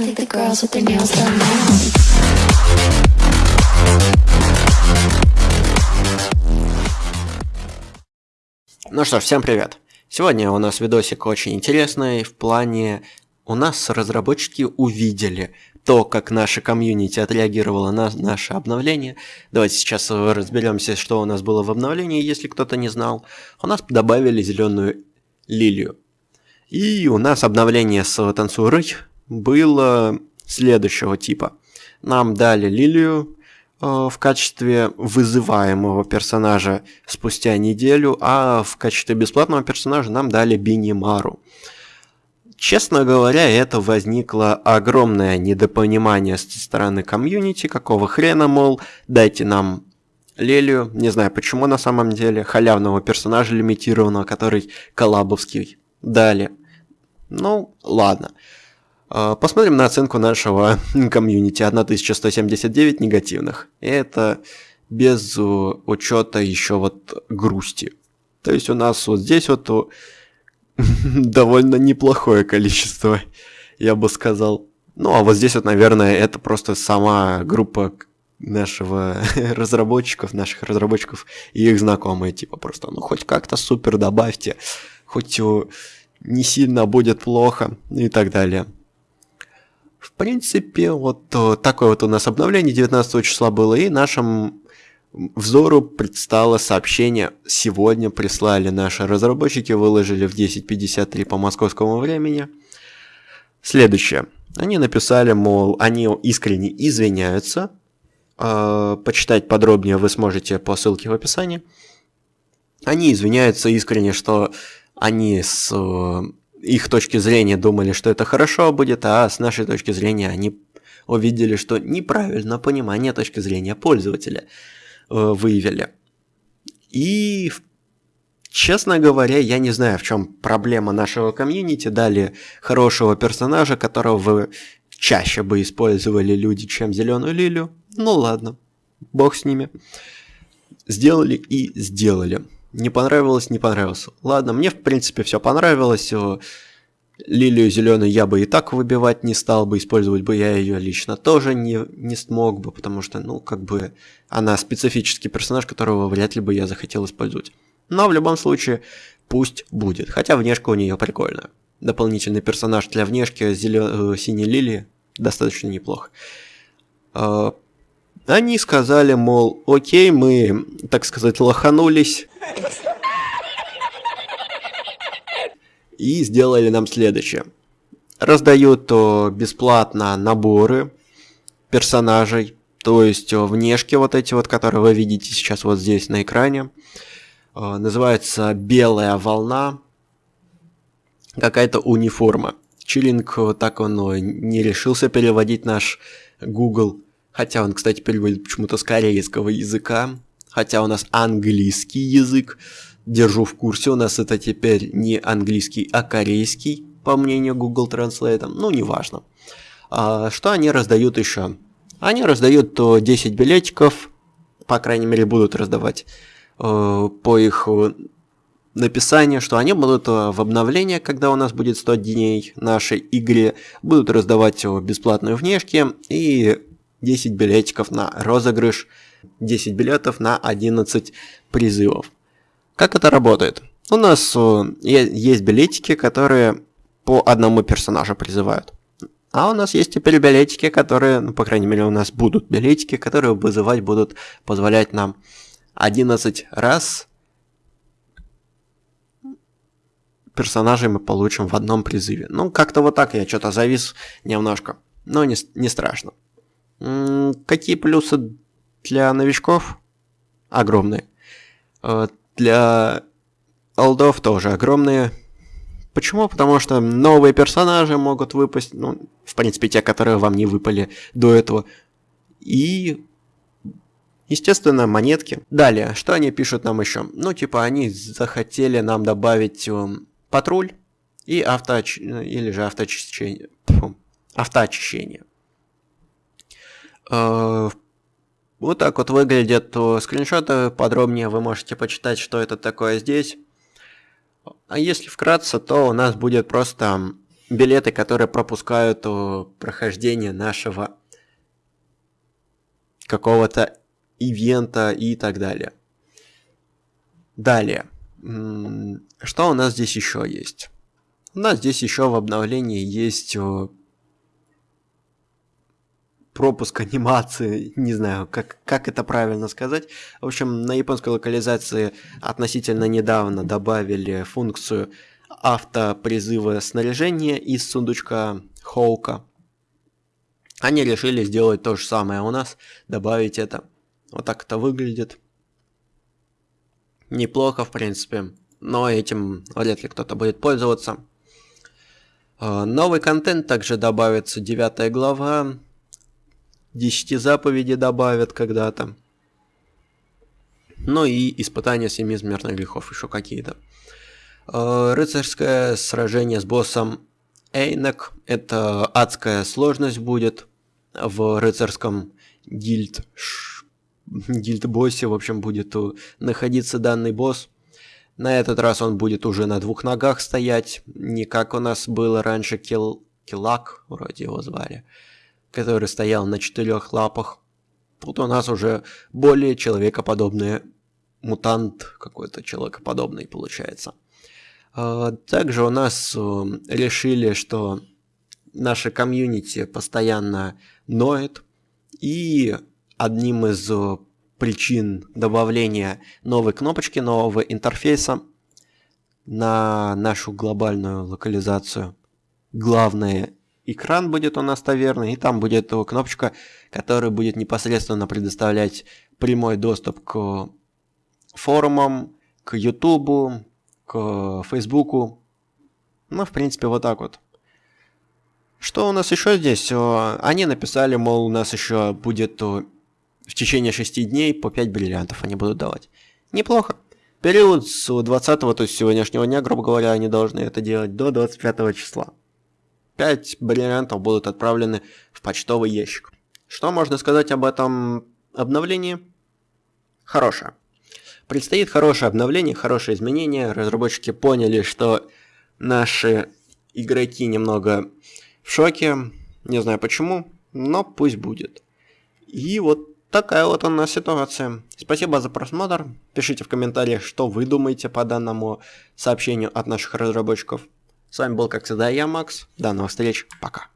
I think the girls with their nails done now. Ну что ж, всем привет! Сегодня у нас видосик очень интересный в плане... У нас разработчики увидели то, как наша комьюнити отреагировала на наше обновление. Давайте сейчас разберемся, что у нас было в обновлении, если кто-то не знал. У нас добавили зеленую лилию. И у нас обновление с танцурой было следующего типа. Нам дали лилию, э, в качестве вызываемого персонажа спустя неделю, а в качестве бесплатного персонажа нам дали Бинимару. Честно говоря, это возникло огромное недопонимание со стороны комьюнити, какого хрена, мол, дайте нам Лелию, не знаю почему на самом деле, халявного персонажа лимитированного, который коллабовский дали. Ну, ладно. Посмотрим на оценку нашего комьюнити. 1179 негативных. Это без э, учета еще вот грусти. То есть у нас вот здесь вот э, довольно неплохое количество, я бы сказал. Ну, а вот здесь вот, наверное, это просто сама группа нашего разработчиков, наших разработчиков и их знакомые, типа просто, ну, хоть как-то супер добавьте, хоть э, не сильно будет плохо и так далее. В принципе, вот э, такое вот у нас обновление 19 числа было, и нашему взору предстало сообщение. Сегодня прислали наши разработчики, выложили в 10.53 по московскому времени. Следующее. Они написали, мол, они искренне извиняются. Э, почитать подробнее вы сможете по ссылке в описании. Они извиняются искренне, что они с э, их точки зрения думали, что это хорошо будет, а с нашей точки зрения они увидели, что неправильно понимание точки зрения пользователя э, выявили. И, честно говоря, я не знаю, в чем проблема нашего комьюнити. Дали хорошего персонажа, которого вы чаще бы использовали люди, чем зеленую лилию. Ну ладно, бог с ними. Сделали и сделали. Не понравилось, не понравилось. Ладно, мне в принципе все понравилось. Лилию зеленую я бы и так выбивать не стал бы, использовать бы я ее лично тоже не, не смог бы, потому что, ну, как бы, она специфический персонаж, которого вряд ли бы я захотел использовать. Но в любом случае, пусть будет. Хотя внешка у нее прикольная. Дополнительный персонаж для внешки зелё... э, синей лилии достаточно неплохо. Они сказали, мол, окей, мы, так сказать, лоханулись. И сделали нам следующее. Раздают о, бесплатно наборы персонажей, то есть о, внешки вот эти вот, которые вы видите сейчас вот здесь на экране. Называется «Белая волна». Какая-то униформа. Чилинг так он не решился переводить наш Google. Хотя он, кстати, переводит почему-то с корейского языка. Хотя у нас английский язык. Держу в курсе, у нас это теперь не английский, а корейский, по мнению Google Translate. Ну, неважно. А, что они раздают еще? Они раздают то 10 билетиков, по крайней мере, будут раздавать э, по их написанию, что они будут э, в обновлении, когда у нас будет 100 дней нашей игре, будут раздавать э, бесплатные внешки и 10 билетиков на розыгрыш, 10 билетов на 11 призывов. Как это работает? У нас э, есть билетики, которые по одному персонажу призывают. А у нас есть теперь билетики, которые, ну, по крайней мере, у нас будут билетики, которые вызывать будут позволять нам 11 раз персонажей мы получим в одном призыве. Ну, как-то вот так я что-то завис немножко. Но не, не страшно. Какие плюсы для новичков? Огромные. Э, для олдов тоже огромные. Почему? Потому что новые персонажи могут выпасть, ну, в принципе, те, которые вам не выпали до этого. И, естественно, монетки. Далее, что они пишут нам еще? Ну, типа, они захотели нам добавить э, патруль и авто или же автоочищение. Фу, автоочищение. Э, вот так вот выглядят скриншоты. Подробнее вы можете почитать, что это такое здесь. А если вкратце, то у нас будет просто билеты, которые пропускают о, прохождение нашего какого-то ивента и так далее. Далее. Что у нас здесь еще есть? У нас здесь еще в обновлении есть пропуск анимации, не знаю, как, как это правильно сказать. В общем, на японской локализации относительно недавно добавили функцию автопризыва снаряжения из сундучка Хоука. Они решили сделать то же самое у нас, добавить это. Вот так это выглядит. Неплохо, в принципе, но этим вряд ли кто-то будет пользоваться. А, новый контент также добавится, девятая глава, 10 заповедей добавят когда-то. Ну и испытания семи смертных грехов еще какие-то. А, рыцарское сражение с боссом Эйнек. Это адская сложность будет в рыцарском гильд гильд-боссе, в общем, будет находиться данный босс. На этот раз он будет уже на двух ногах стоять, не как у нас было раньше Кил... Килак, вроде его звали, который стоял на четырех лапах. Тут у нас уже более человекоподобный мутант, какой-то человекоподобный получается. А, также у нас решили, что наша комьюнити постоянно ноет, и одним из э, причин добавления новой кнопочки, нового интерфейса на нашу глобальную локализацию. Главный экран будет у нас таверны, и там будет кнопочка, которая будет непосредственно предоставлять прямой доступ к форумам, к Ютубу, к Фейсбуку. Ну, в принципе, вот так вот. Что у нас еще здесь? Они написали, мол, у нас еще будет в течение 6 дней по 5 бриллиантов они будут давать. Неплохо. Период с 20, то есть сегодняшнего дня, грубо говоря, они должны это делать до 25 числа. 5 бриллиантов будут отправлены в почтовый ящик. Что можно сказать об этом обновлении? Хорошее. Предстоит хорошее обновление, хорошее изменение. Разработчики поняли, что наши игроки немного в шоке. Не знаю почему, но пусть будет. И вот Такая вот у нас ситуация. Спасибо за просмотр. Пишите в комментариях, что вы думаете по данному сообщению от наших разработчиков. С вами был, как всегда, я, Макс. До новых встреч. Пока.